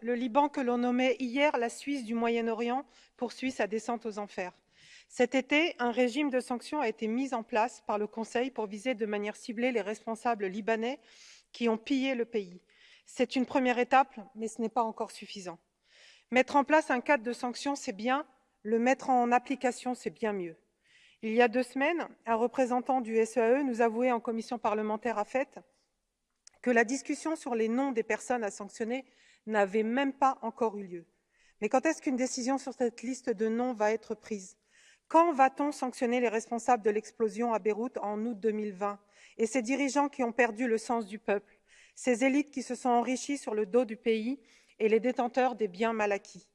Le Liban, que l'on nommait hier la Suisse du Moyen-Orient, poursuit sa descente aux enfers. Cet été, un régime de sanctions a été mis en place par le Conseil pour viser de manière ciblée les responsables libanais qui ont pillé le pays. C'est une première étape, mais ce n'est pas encore suffisant. Mettre en place un cadre de sanctions, c'est bien, le mettre en application, c'est bien mieux. Il y a deux semaines, un représentant du SEAE e nous avouait en commission parlementaire à FET que la discussion sur les noms des personnes à sanctionner n'avait même pas encore eu lieu. Mais quand est-ce qu'une décision sur cette liste de noms va être prise? Quand va-t-on sanctionner les responsables de l'explosion à Beyrouth en août 2020 et ces dirigeants qui ont perdu le sens du peuple, ces élites qui se sont enrichies sur le dos du pays et les détenteurs des biens mal acquis?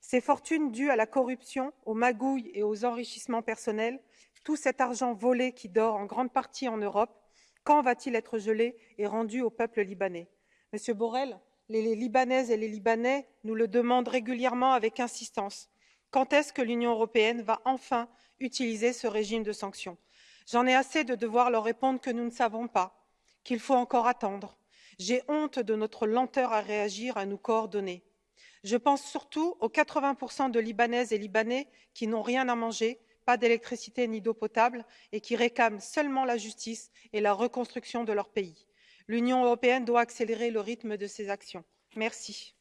Ces fortunes dues à la corruption, aux magouilles et aux enrichissements personnels, tout cet argent volé qui dort en grande partie en Europe, quand va-t-il être gelé et rendu au peuple libanais? Monsieur Borrell, les Libanaises et les Libanais nous le demandent régulièrement avec insistance. Quand est-ce que l'Union européenne va enfin utiliser ce régime de sanctions? J'en ai assez de devoir leur répondre que nous ne savons pas, qu'il faut encore attendre. J'ai honte de notre lenteur à réagir, à nous coordonner. Je pense surtout aux 80% de Libanaises et Libanais qui n'ont rien à manger, pas d'électricité ni d'eau potable et qui réclament seulement la justice et la reconstruction de leur pays l'union européenne doit accélérer le rythme de ses actions. merci.